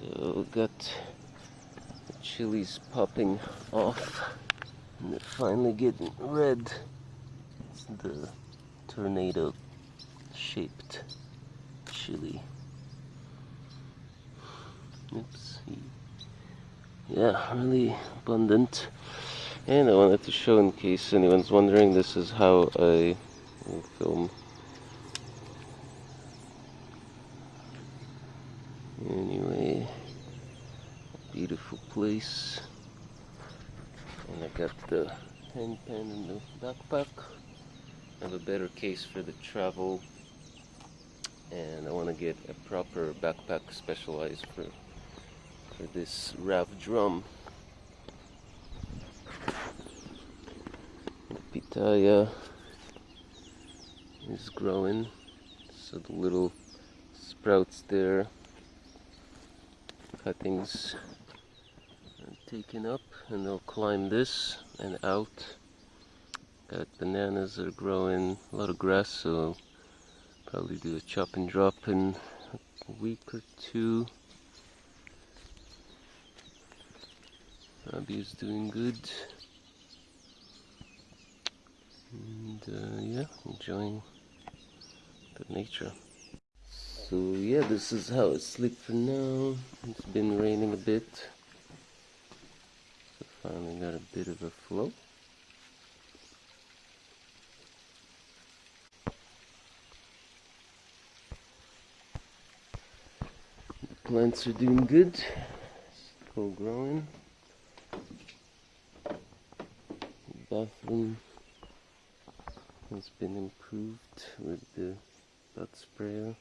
So got the chilies popping off and they're finally getting red. It's the tornado shaped chili. Oops. Yeah, really abundant. And I wanted to show in case anyone's wondering, this is how I film place. And I got the handpan in the backpack. I have a better case for the travel. And I want to get a proper backpack specialized for, for this RAV drum. The pitaya is growing. So the little sprouts there cuttings taken up and they'll climb this and out got bananas that are growing a lot of grass so probably do a chop and drop in a week or two Abby is doing good and uh, yeah enjoying the nature so yeah, this is how it's sleep for now. It's been raining a bit. Finally got a bit of a flow. The plants are doing good. Still growing. The bathroom has been improved with the bud sprayer.